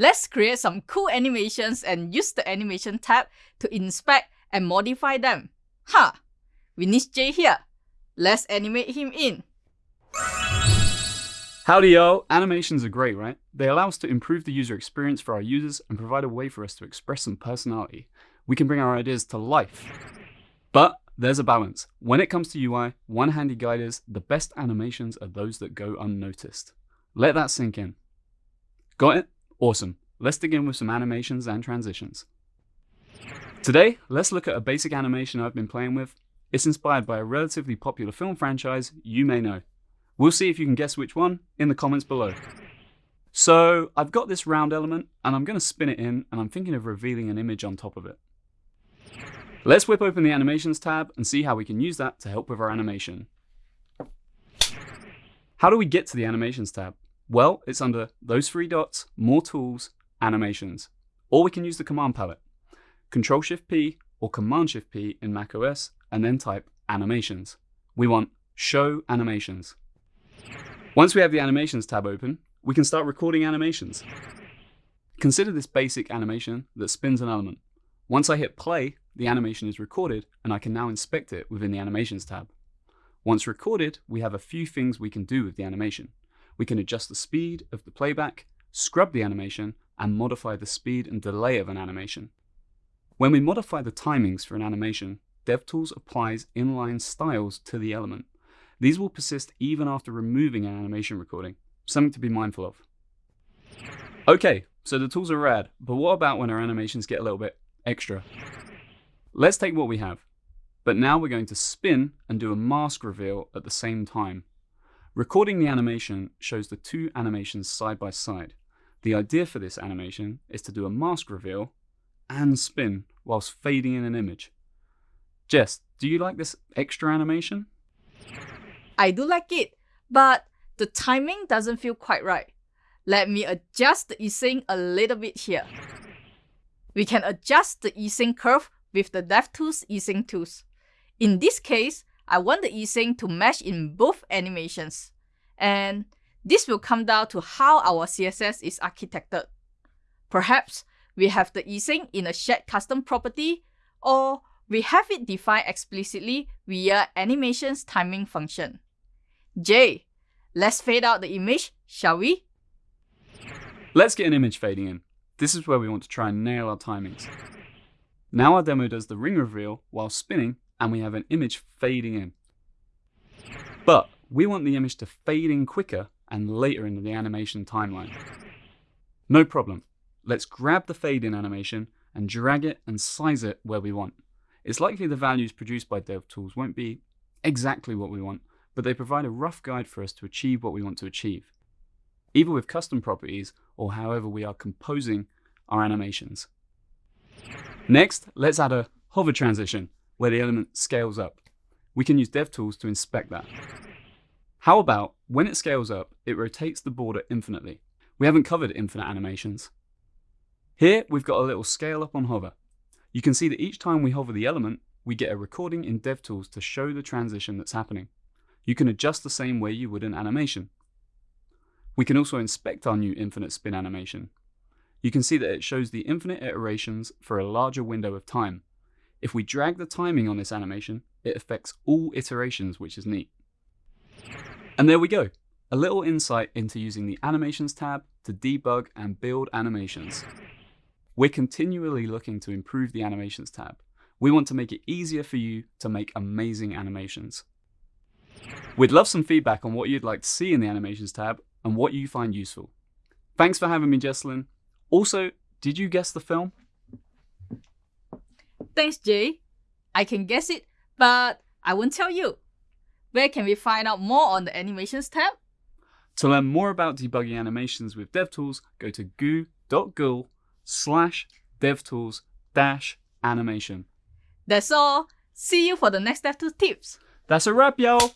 Let's create some cool animations and use the animation tab to inspect and modify them. Ha! Huh, we need Jhey here. Let's animate him in. Howdy yo! Animations are great, right? They allow us to improve the user experience for our users and provide a way for us to express some personality. We can bring our ideas to life. But there's a balance. When it comes to UI, one handy guide is the best animations are those that go unnoticed. Let that sink in. Got it? Awesome. Let's dig in with some animations and transitions. Today, let's look at a basic animation I've been playing with. It's inspired by a relatively popular film franchise you may know. We'll see if you can guess which one in the comments below. So I've got this round element and I'm going to spin it in and I'm thinking of revealing an image on top of it. Let's whip open the animations tab and see how we can use that to help with our animation. How do we get to the animations tab? Well, it's under those three dots, more tools, animations. Or we can use the command palette. Control Shift P or Command Shift P in macOS and then type animations. We want show animations. Once we have the animations tab open, we can start recording animations. Consider this basic animation that spins an element. Once I hit play, the animation is recorded and I can now inspect it within the animations tab. Once recorded, we have a few things we can do with the animation. We can adjust the speed of the playback, scrub the animation, and modify the speed and delay of an animation. When we modify the timings for an animation, DevTools applies inline styles to the element. These will persist even after removing an animation recording, something to be mindful of. Okay, so the tools are rad, but what about when our animations get a little bit extra? Let's take what we have, but now we're going to spin and do a mask reveal at the same time. Recording the animation shows the two animations side by side. The idea for this animation is to do a mask reveal and spin whilst fading in an image. Jess, do you like this extra animation? I do like it, but the timing doesn't feel quite right. Let me adjust the easing a little bit here. We can adjust the easing curve with the DevTools easing tools. In this case, I want the easing to mesh in both animations. And this will come down to how our CSS is architected. Perhaps we have the easing in a shared custom property, or we have it defined explicitly via animations timing function. Jhey, let's fade out the image, shall we? Let's get an image fading in. This is where we want to try and nail our timings. Now our demo does the ring reveal while spinning and we have an image fading in. But we want the image to fade in quicker and later in the animation timeline. No problem. Let's grab the fade in animation and drag it and size it where we want. It's likely the values produced by DevTools won't be exactly what we want, but they provide a rough guide for us to achieve what we want to achieve, either with custom properties or however we are composing our animations. Next, let's add a hover transition where the element scales up. We can use DevTools to inspect that. How about when it scales up, it rotates the border infinitely. We haven't covered infinite animations. Here, we've got a little scale up on hover. You can see that each time we hover the element, we get a recording in DevTools to show the transition that's happening. You can adjust the same way you would an animation. We can also inspect our new infinite spin animation. You can see that it shows the infinite iterations for a larger window of time. If we drag the timing on this animation, it affects all iterations, which is neat. And there we go, a little insight into using the Animations tab to debug and build animations. We're continually looking to improve the Animations tab. We want to make it easier for you to make amazing animations. We'd love some feedback on what you'd like to see in the Animations tab and what you find useful. Thanks for having me, Jecelyn. Also, did you guess the film? Thanks, Jhey. I can guess it, but I won't tell you. Where can we find out more on the Animations tab? To learn more about debugging animations with DevTools, go to goo.gle slash devtools dash animation. That's all. See you for the next DevTools tips. That's a wrap, y'all.